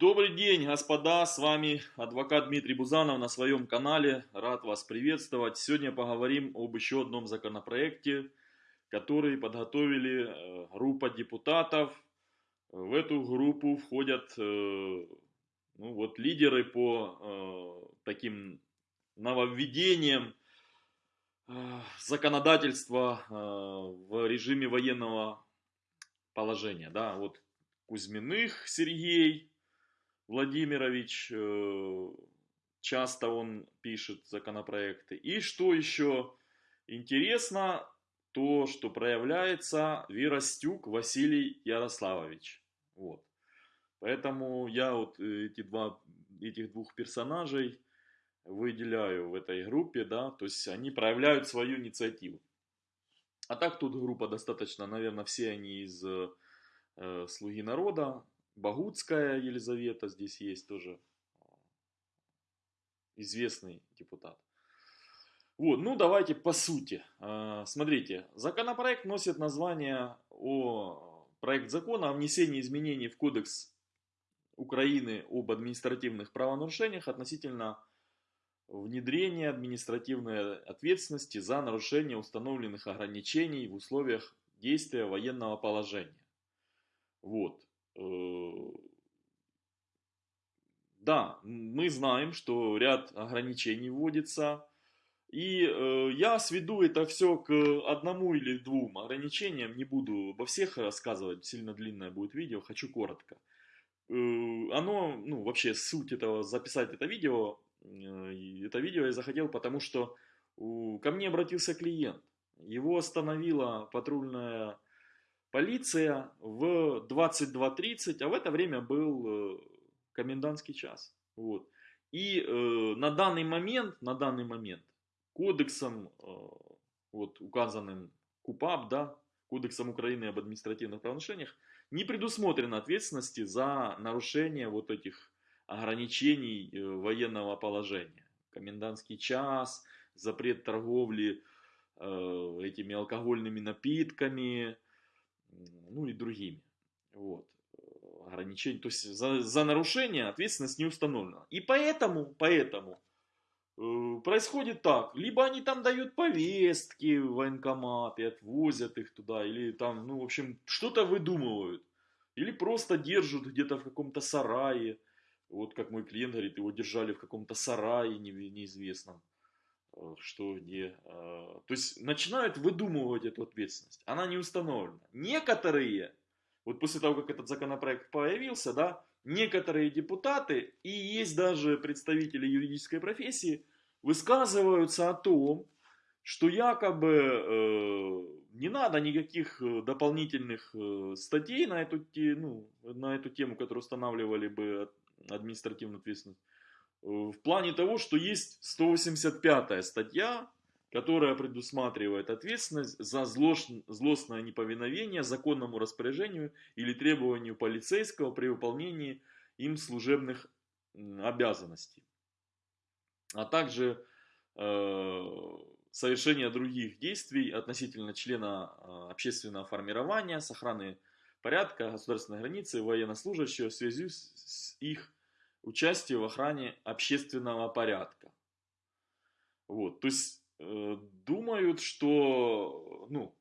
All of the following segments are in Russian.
Добрый день, господа, с вами адвокат Дмитрий Бузанов на своем канале. Рад вас приветствовать. Сегодня поговорим об еще одном законопроекте, который подготовили э, группа депутатов. В эту группу входят э, ну, вот, лидеры по э, таким нововведениям законодательства в режиме военного положения. Да, вот Кузьминых Сергей, Владимирович, э, часто он пишет законопроекты. И что еще интересно, то, что проявляется Веростюк Василий Ярославович. Вот. Поэтому я вот эти два, этих двух персонажей выделяю в этой группе, да, то есть они проявляют свою инициативу. А так тут группа достаточно, наверное, все они из э, «Слуги народа», Багутская Елизавета здесь есть тоже известный депутат. Вот, ну давайте по сути. А, смотрите, законопроект носит название о проект закона о внесении изменений в Кодекс Украины об административных правонарушениях относительно внедрения административной ответственности за нарушение установленных ограничений в условиях действия военного положения. Вот. Э, да, мы знаем, что ряд ограничений вводится, и э, я сведу это все к одному или двум ограничениям, не буду обо всех рассказывать, сильно длинное будет видео, хочу коротко. Э, оно, ну вообще суть этого, записать это видео, э, это видео я захотел, потому что э, ко мне обратился клиент, его остановила патрульная полиция в 22.30, а в это время был э, комендантский час. Вот. И э, на данный момент, на данный момент кодексом, э, вот указанным КУПАП, да, Кодексом Украины об административных правонарушениях, не предусмотрена ответственности за нарушение вот этих ограничений э, военного положения. Комендантский час, запрет торговли э, этими алкогольными напитками, ну и другими. Вот. Ограничения. То есть за, за нарушение ответственность не установлена. И поэтому, поэтому э, происходит так. Либо они там дают повестки в военкомат и отвозят их туда. Или там, ну, в общем, что-то выдумывают. Или просто держат где-то в каком-то сарае. Вот как мой клиент говорит, его держали в каком-то сарае неизвестном. Э, что где. Э, то есть начинают выдумывать эту ответственность. Она не установлена. Некоторые, вот после того, как этот законопроект появился, да, некоторые депутаты и есть даже представители юридической профессии высказываются о том, что якобы э, не надо никаких э, дополнительных э, статей на эту, ну, на эту тему, которые устанавливали бы административную ответственность в плане того, что есть 185 статья, которая предусматривает ответственность за злостное неповиновение законному распоряжению или требованию полицейского при выполнении им служебных обязанностей, а также э, совершение других действий относительно члена э, общественного формирования с охраны порядка, государственной границы, военнослужащего в связи с их участие в охране общественного порядка. Вот, то есть э, думают, что ну,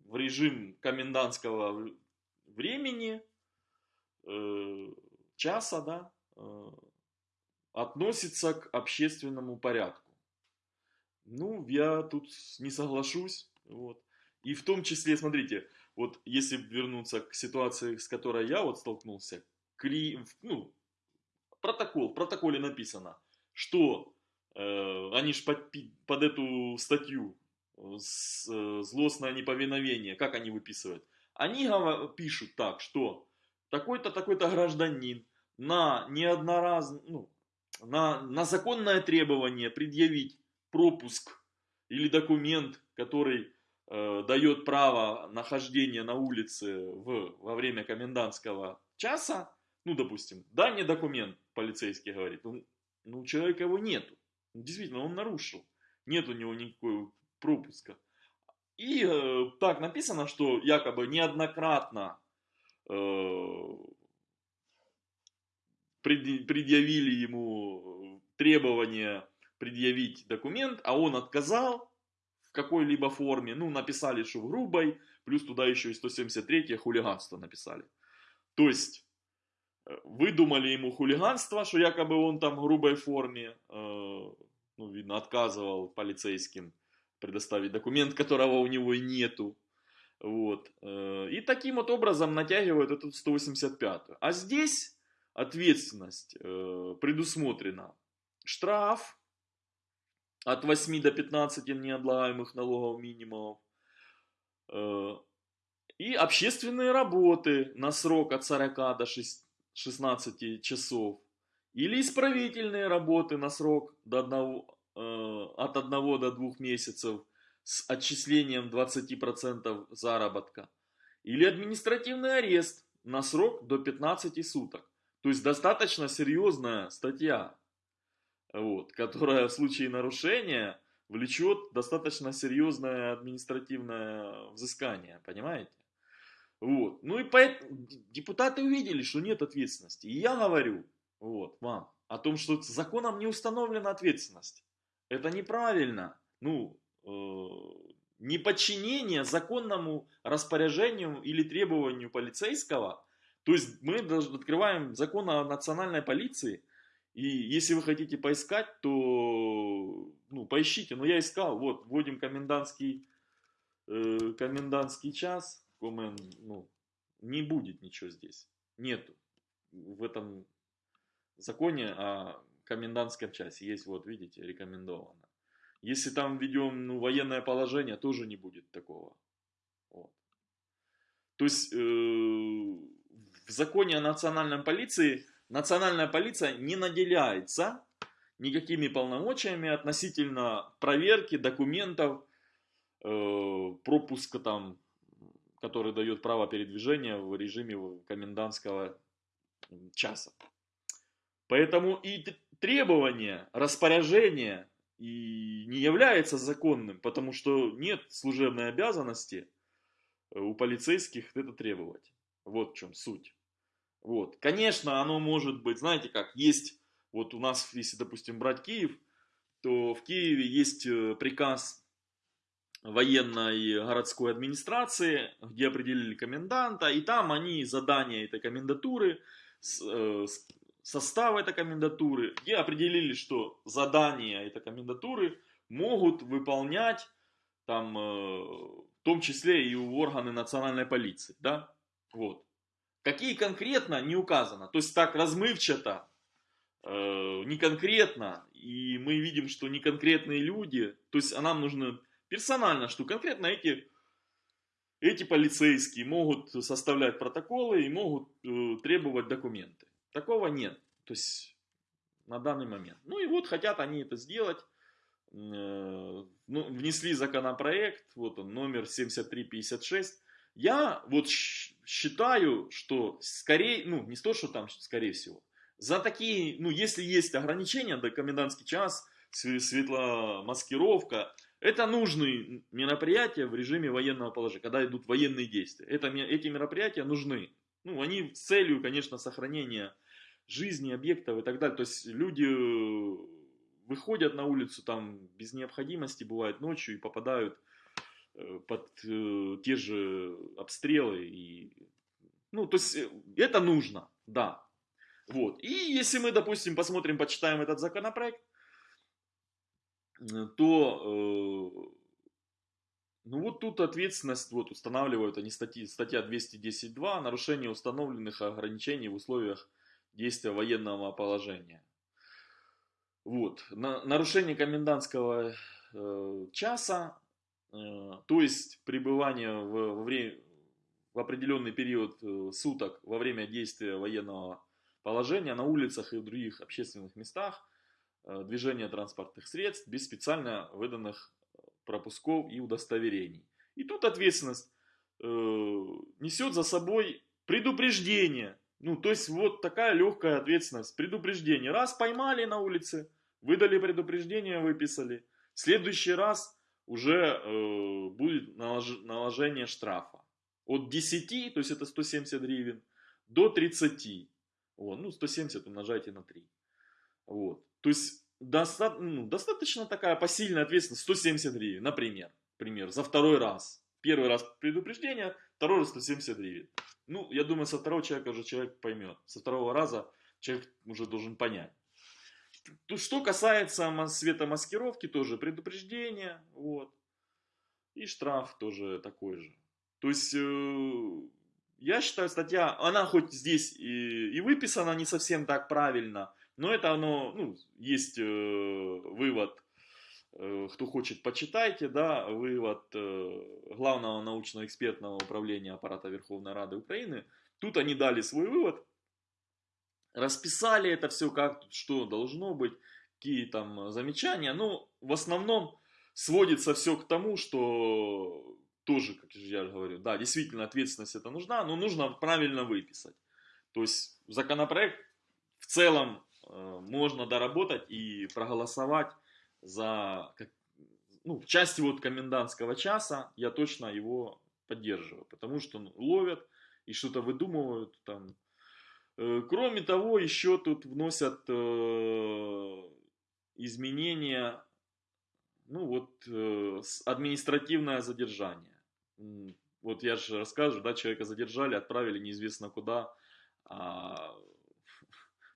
в режим комендантского времени, э, часа, да, э, относится к общественному порядку. Ну, я тут не соглашусь. Вот. И в том числе, смотрите, вот если вернуться к ситуации, с которой я вот столкнулся, кли, ну, протокол, в протоколе написано, что э, они ж под, под эту статью с, э, злостное неповиновение, как они выписывают? Они пишут так, что такой-то, такой-то гражданин на неодноразно, ну, на, на законное требование предъявить пропуск или документ, который э, дает право нахождения на улице в, во время комендантского часа, ну, допустим, дай мне документ, полицейский говорит, ну, ну, человека его нету. Действительно, он нарушил. Нет у него никакого пропуска. И э, так написано, что якобы неоднократно э, предъявили ему требование предъявить документ, а он отказал в какой-либо форме, ну, написали, что в грубой, плюс туда еще и 173 хулиганство написали. То есть, выдумали ему хулиганство, что якобы он там в грубой форме, э, ну, видно, отказывал полицейским предоставить документ, которого у него и нету. Вот. Э, и таким вот образом натягивают эту 185. А здесь ответственность предусмотрена. Штраф от 8 до 15 неотлагаемых налогов минимумов. Э, и общественные работы на срок от 40 до 16 часов. Или исправительные работы на срок до 1, э, от 1 до 2 месяцев с отчислением 20% заработка. Или административный арест на срок до 15 суток. То есть достаточно серьезная статья вот, которая в случае нарушения влечет достаточно серьезное административное взыскание, понимаете? Вот. Ну и поэтому депутаты увидели, что нет ответственности. И я говорю вот, вам о том, что законом не установлена ответственность. Это неправильно. Ну, э, неподчинение законному распоряжению или требованию полицейского. То есть мы открываем закон о национальной полиции – и если вы хотите поискать, то ну, поищите. Но я искал, вот, вводим комендантский, э, комендантский час, комен, ну, не будет ничего здесь. Нету. В этом законе о комендантском часе есть, вот, видите, рекомендовано. Если там введем ну, военное положение, тоже не будет такого. Вот. То есть э, в законе о национальной полиции национальная полиция не наделяется никакими полномочиями относительно проверки документов, э, пропуска там, который дает право передвижения в режиме комендантского часа. Поэтому и требование, распоряжение и не является законным, потому что нет служебной обязанности э, у полицейских это требовать. Вот в чем суть. Вот. Конечно, оно может быть, знаете как, есть, вот у нас, если, допустим, брать Киев, то в Киеве есть э, приказ военной городской администрации, где определили коменданта, и там они задания этой комендатуры, э, состав этой комендатуры, где определили, что задания этой комендатуры могут выполнять там, э, в том числе и органы национальной полиции, да, вот. Какие конкретно, не указано. То есть так размывчато, э, не конкретно. И мы видим, что не конкретные люди, то есть а нам нужно персонально, что конкретно эти, эти полицейские могут составлять протоколы и могут э, требовать документы. Такого нет. То есть на данный момент. Ну и вот хотят они это сделать. Э, ну, внесли законопроект, вот он, номер 7356. Я вот считаю, что скорее, ну не то, что там скорее всего, за такие, ну если есть ограничения, до комендантский час, светломаскировка, это нужные мероприятия в режиме военного положения, когда идут военные действия. Это, эти мероприятия нужны. Ну, они с целью, конечно, сохранения жизни, объектов и так далее. То есть люди э, выходят на улицу там без необходимости, бывает ночью и попадают Э, под э, те же обстрелы. И, ну, то есть э, это нужно, да. Вот. И если мы, допустим, посмотрим, почитаем этот законопроект, то э, ну вот тут ответственность вот устанавливают они статьи, статья 210.2 нарушение установленных ограничений в условиях действия военного положения. Вот. На, нарушение комендантского э, часа Э, то есть пребывание в, во время, в определенный период э, суток во время действия военного положения на улицах и в других общественных местах, э, движение транспортных средств без специально выданных пропусков и удостоверений. И тут ответственность э, несет за собой предупреждение. Ну, то есть вот такая легкая ответственность. Предупреждение. Раз поймали на улице, выдали предупреждение, выписали. В следующий раз уже э, будет налож, наложение штрафа. От 10, то есть это 170 гривен, до 30. Вот, ну, 170 умножайте на 3. Вот. То есть, доста ну, достаточно такая посильная ответственность, 170 гривен, например, пример, за второй раз. Первый раз предупреждение, второй раз 170 гривен. Ну, я думаю, со второго человека уже человек поймет. Со второго раза человек уже должен понять. То, что касается светомаскировки, тоже предупреждение, вот. И штраф тоже такой же. То есть, э, я считаю, статья, она хоть здесь и, и выписана не совсем так правильно, но это оно, ну, есть э, вывод, э, кто хочет, почитайте, да, вывод э, главного научно-экспертного управления аппарата Верховной Рады Украины. Тут они дали свой вывод, расписали это все, как что должно быть, какие там замечания. Ну, в основном сводится все к тому, что тоже, как я говорю, да, действительно ответственность это нужна, но нужно правильно выписать. То есть законопроект в целом можно доработать и проголосовать за, ну, в части вот комендантского часа я точно его поддерживаю, потому что ну, ловят и что-то выдумывают там. Э, кроме того, еще тут вносят э, изменения, ну вот, э, административное задержание вот я же рассказываю, да, человека задержали, отправили неизвестно куда, а,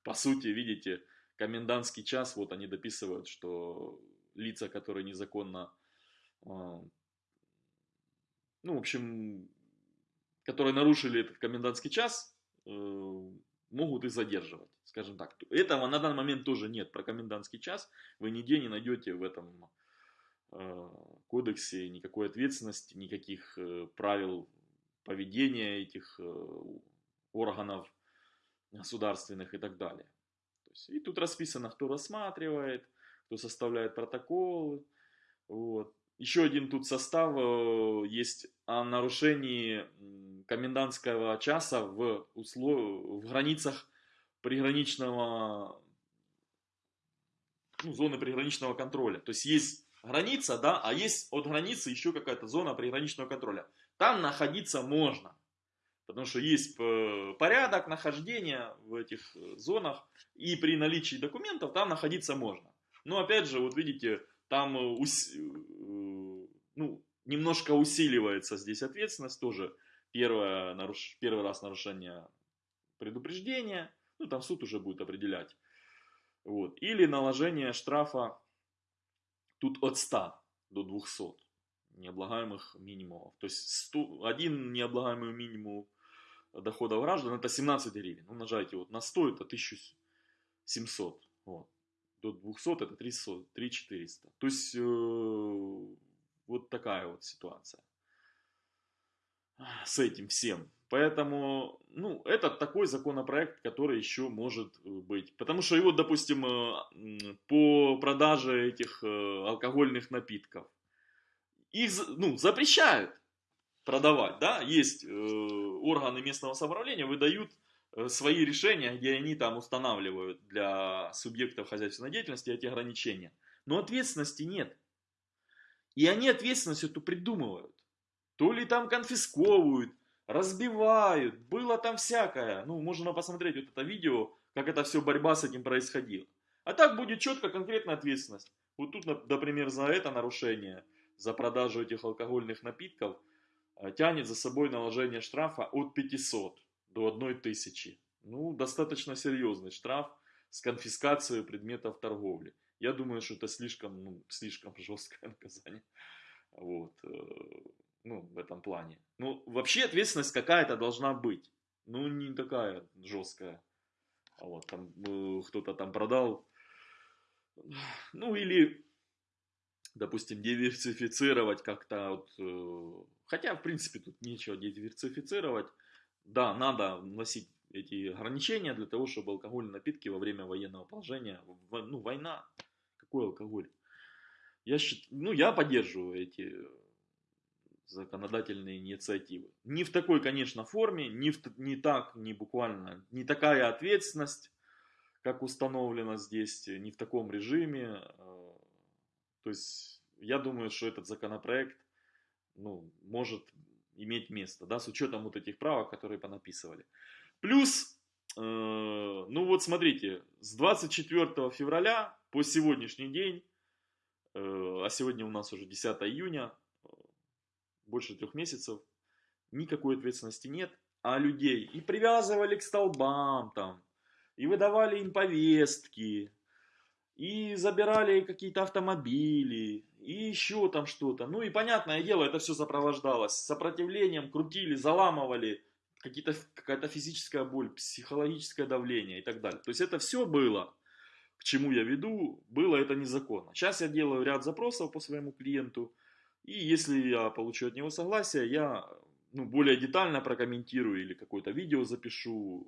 по сути, видите, комендантский час, вот они дописывают, что лица, которые незаконно, а, ну, в общем, которые нарушили этот комендантский час, э, могут и задерживать, скажем так. Этого на данный момент тоже нет. Про комендантский час вы нигде не найдете в этом Э, кодексе никакой ответственности, никаких э, правил поведения этих органов государственных и так далее. То есть, и тут расписано, кто рассматривает, кто составляет протоколы. Вот. Еще один тут состав есть о нарушении комендантского часа в, услов... в границах приграничного, ну, зоны приграничного контроля. То есть есть граница, да, а есть от границы еще какая-то зона приграничного контроля. Там находиться можно, потому что есть э, порядок нахождения в этих э, зонах, и при наличии документов там находиться можно. Но опять же, вот видите, там э, ус... ну, немножко усиливается здесь ответственность тоже. Первое, наруш... Первый раз нарушение предупреждения, ну там суд уже будет определять. Вот. Или наложение штрафа Тут от 100 до 200 необлагаемых минимумов. То есть 100, один необлагаемый минимум доходов граждан это 17 гривен. Умножайте вот на 100 это 1700. Вот. До 200 это 300, 3400. То есть э, вот такая вот ситуация с этим всем. Поэтому, ну, это такой законопроект, который еще может э, быть. Потому что его, допустим, э, по продаже этих э, алкогольных напитков, их, ну, запрещают продавать, да, есть органы местного самоуправления, выдают свои решения, где они там устанавливают для субъектов хозяйственной деятельности эти ограничения. Но ответственности нет. И они ответственность эту придумывают. То ли там конфисковывают, разбивают, было там всякое. Ну, можно посмотреть вот это видео, как это все борьба с этим происходила. А так будет четко конкретная ответственность. Вот тут, например, за это нарушение, за продажу этих алкогольных напитков, э, тянет за собой наложение штрафа от 500 до 1000. Ну, достаточно серьезный штраф с конфискацией предметов торговли. Я думаю, что это слишком, ну, слишком жесткое наказание. Вот. Э, ну, в этом плане. Ну, вообще ответственность какая-то должна быть. Ну, не такая жесткая. А вот там э, кто-то там продал. Ну, или, допустим, диверсифицировать как-то. Вот, э, хотя, в принципе, тут нечего диверсифицировать. Да, надо вносить эти ограничения для того, чтобы алкогольные напитки во время военного положения, ну, война, какой алкоголь? Я, счит, ну, я поддерживаю эти законодательные инициативы. Не в такой, конечно, форме, не, в, не так, не буквально, не такая ответственность, как установлено здесь, не в таком режиме. Э, то есть, я думаю, что этот законопроект ну, может иметь место, да, с учетом вот этих правок, которые понаписывали. Плюс, э, ну вот смотрите, с 24 февраля по сегодняшний день, э, а сегодня у нас уже 10 июня, больше трех месяцев, никакой ответственности нет, а людей и привязывали к столбам там, и выдавали им повестки, и забирали какие-то автомобили, и еще там что-то. Ну и понятное дело, это все сопровождалось сопротивлением, крутили, заламывали, какая-то физическая боль, психологическое давление и так далее. То есть это все было, к чему я веду, было это незаконно. Сейчас я делаю ряд запросов по своему клиенту, и если я получу от него согласие, я ну, более детально прокомментирую или какое-то видео запишу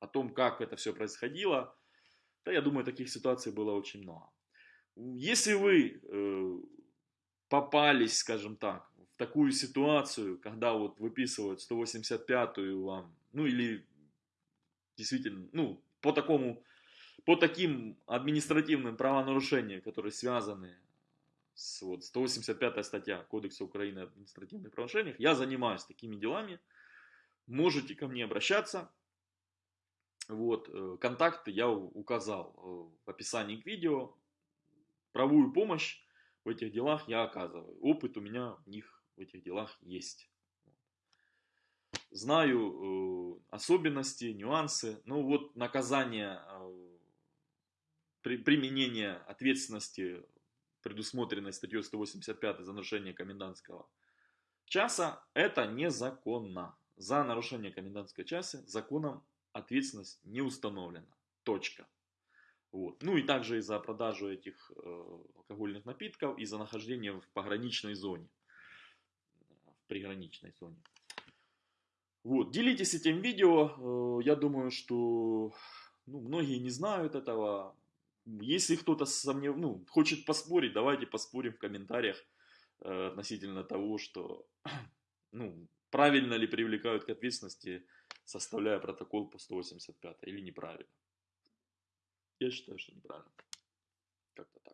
о том, как это все происходило. Да, я думаю, таких ситуаций было очень много. Если вы э, попались, скажем так, в такую ситуацию, когда вот выписывают 185-ю вам, ну или действительно, ну, по такому, по таким административным правонарушениям, которые связаны с вот, 185 статья Кодекса Украины о административных правонарушениях, я занимаюсь такими делами, можете ко мне обращаться, вот, э, контакты я указал э, в описании к видео. Правую помощь в этих делах я оказываю. Опыт у меня в них, в этих делах есть. Знаю э, особенности, нюансы. Ну вот наказание, при, применение ответственности, предусмотренной статьей 185 за нарушение комендантского часа, это незаконно. За нарушение комендантского часа законом ответственность не установлена. Точка. Вот. Ну и также и за продажу этих э, алкогольных напитков и за нахождение в пограничной зоне. В приграничной зоне. Вот. Делитесь этим видео. Э, я думаю, что ну, многие не знают этого. Если кто-то сомнев... ну, хочет поспорить, давайте поспорим в комментариях э, относительно того, что ну, правильно ли привлекают к ответственности составляя протокол по 185 или неправильно. Я считаю, что неправильно. Как-то так.